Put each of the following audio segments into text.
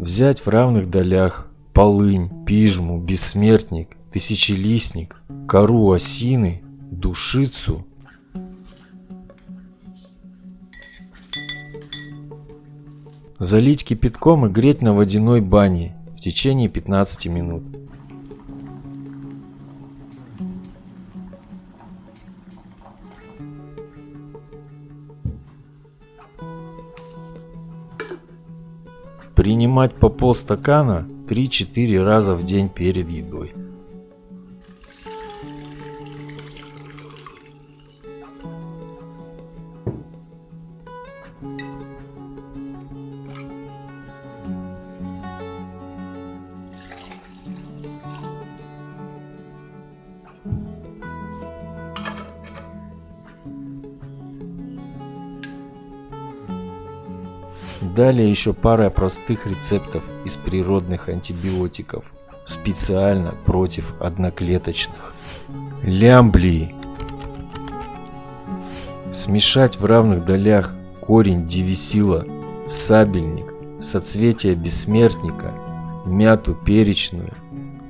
Взять в равных долях полынь, пижму, бессмертник, тысячелистник, кору осины, душицу. Залить кипятком и греть на водяной бане в течение 15 минут. Принимать по полстакана 3-4 раза в день перед едой. Далее еще пара простых рецептов из природных антибиотиков, специально против одноклеточных. Лямблии. Смешать в равных долях корень девисила, сабельник, соцветие бессмертника, мяту перечную,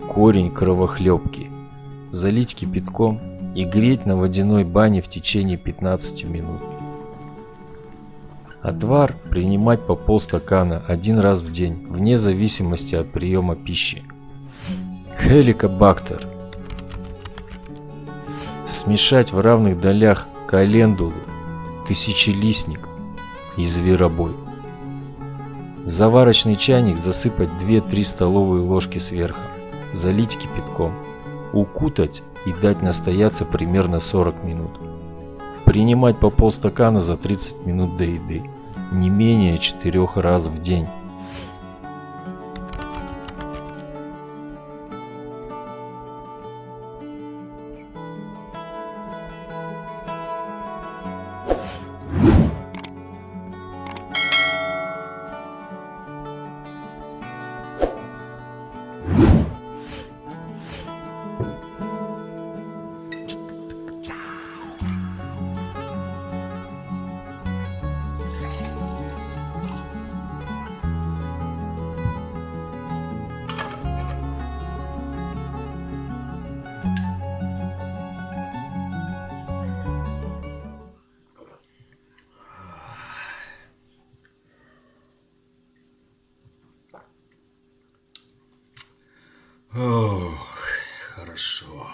корень кровохлебки. Залить кипятком и греть на водяной бане в течение 15 минут. Отвар принимать по полстакана один раз в день, вне зависимости от приема пищи. Хеликобактер. Смешать в равных долях календулу, тысячелистник и зверобой. Заварочный чайник засыпать 2-3 столовые ложки сверху, залить кипятком, укутать и дать настояться примерно 40 минут. Принимать по полстакана за 30 минут до еды, не менее 4 раз в день. Ох, хорошо.